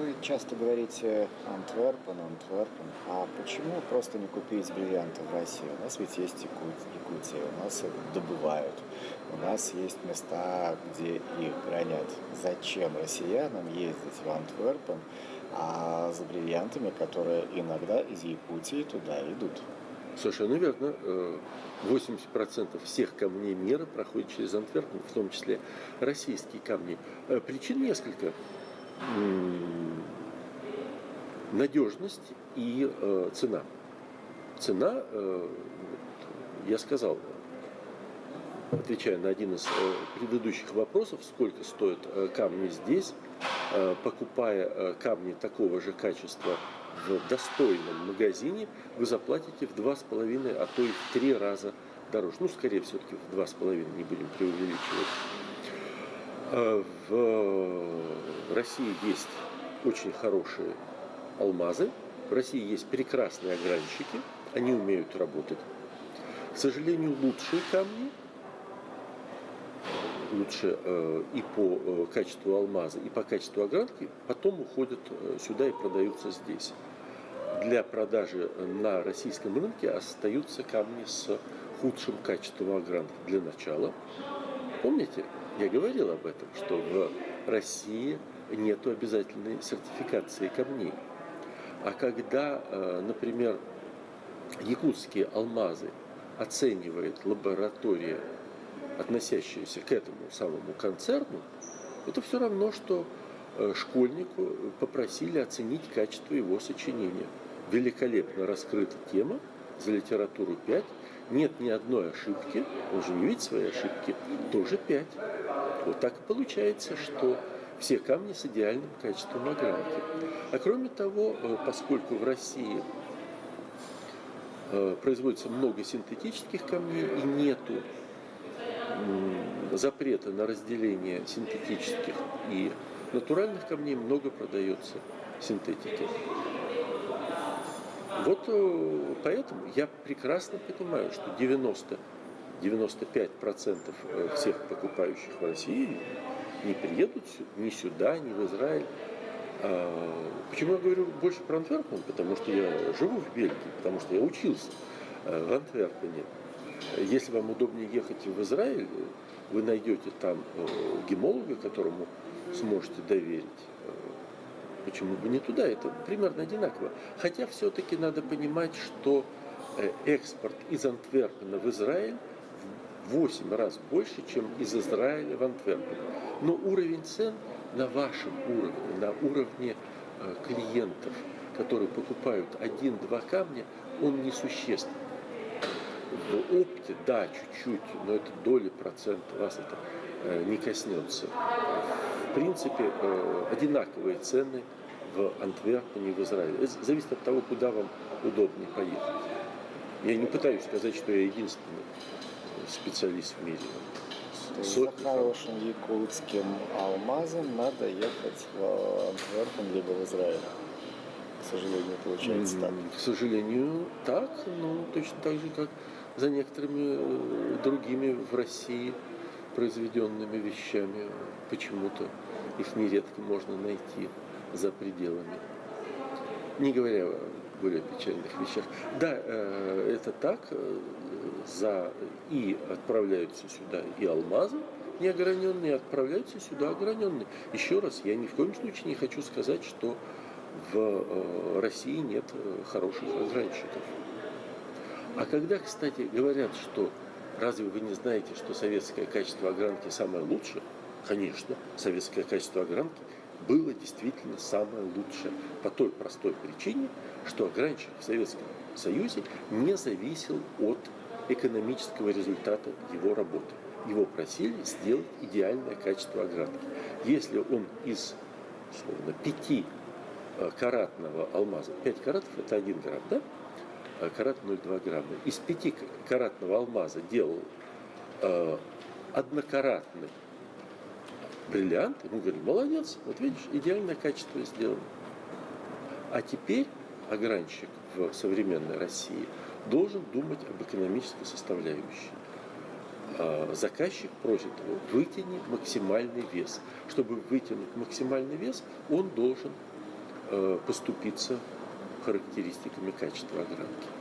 Вы часто говорите Антверпен, Антверпен. А почему просто не купить бриллианты в России? У нас ведь есть Якутия, у нас их добывают, у нас есть места, где их гранят. Зачем россиянам ездить в Антверпен а за бриллиантами, которые иногда из Якутии туда идут? Совершенно верно. 80% э, всех камней мира проходит через Антверпен, в том числе российские камни. Э, причин несколько. Надежность и э, цена. Цена, я сказал, отвечая на один из предыдущих вопросов, сколько стоят камни здесь, покупая камни такого же качества в достойном магазине вы заплатите в два с половиной, а то и в три раза дороже. Ну, скорее все-таки в два с половиной, не будем преувеличивать. А в России есть очень хорошие алмазы. В России есть прекрасные огранщики. Они умеют работать. К сожалению, лучшие камни лучше э, и по э, качеству алмаза, и по качеству огранки, потом уходят э, сюда и продаются здесь. Для продажи на российском рынке остаются камни с худшим качеством огранки для начала. Помните, я говорил об этом, что в России нет обязательной сертификации камней. А когда, например, якутские алмазы оценивает лаборатория относящиеся к этому самому концерну, это все равно, что э, школьнику попросили оценить качество его сочинения. Великолепно раскрыта тема, за литературу 5, нет ни одной ошибки, он же не видит свои ошибки, тоже 5. Вот так и получается, что все камни с идеальным качеством огранки. А кроме того, э, поскольку в России э, производится много синтетических камней и нету запрета на разделение синтетических и натуральных камней много продается синтетики. Вот э, поэтому я прекрасно понимаю, что 90-95% э, всех покупающих в России не приедут ни сюда, ни в Израиль. А, почему я говорю больше про Антверпен? Потому что я живу в Бельгии, потому что я учился э, в Антверпене. Если вам удобнее ехать в Израиль, вы найдете там гемолога, которому сможете доверить. Э, почему бы не туда? Это примерно одинаково. Хотя все-таки надо понимать, что э, экспорт из Антверпена в Израиль в 8 раз больше, чем из Израиля в Антверпен. Но уровень цен на вашем уровне, на уровне клиентов, которые покупают один-два камня, он несущественный в опте, да, чуть-чуть, но это доли процента, вас это э, не коснется. В принципе, э, одинаковые цены в Антверпене и в Израиле. Это зависит от того, куда вам удобнее поехать. Я не пытаюсь сказать, что я единственный специалист в мире. За хорошим якутским алмазом надо ехать в Антверпен либо в Израиль. К сожалению, получается так. К сожалению, так, но точно так же, как за некоторыми э, другими в России произведенными вещами. Почему-то их нередко можно найти за пределами. Не говоря о более печальных вещах. Да, э, это так. Э, за и отправляются сюда и алмазы неограненные, отправляются сюда ограненные. Еще раз, я ни в коем случае не хочу сказать, что в России нет хороших огранщиков. А когда, кстати, говорят, что разве вы не знаете, что советское качество огранки самое лучшее? Конечно, советское качество огранки было действительно самое лучшее по той простой причине, что огранщик в Советском Союзе не зависел от экономического результата его работы. Его просили сделать идеальное качество огранки. Если он из словно, 5 э, каратного алмаза, 5 каратов это 1 грамм, да? Карат 0,2 грамма. Из 5 каратного алмаза делал э, однокаратный бриллиант, ему говорили, молодец, вот видишь, идеальное качество сделано. А теперь огранщик в современной России должен думать об экономической составляющей. А заказчик просит его, вытяни максимальный вес. Чтобы вытянуть максимальный вес, он должен э, поступиться характеристиками качества огранки.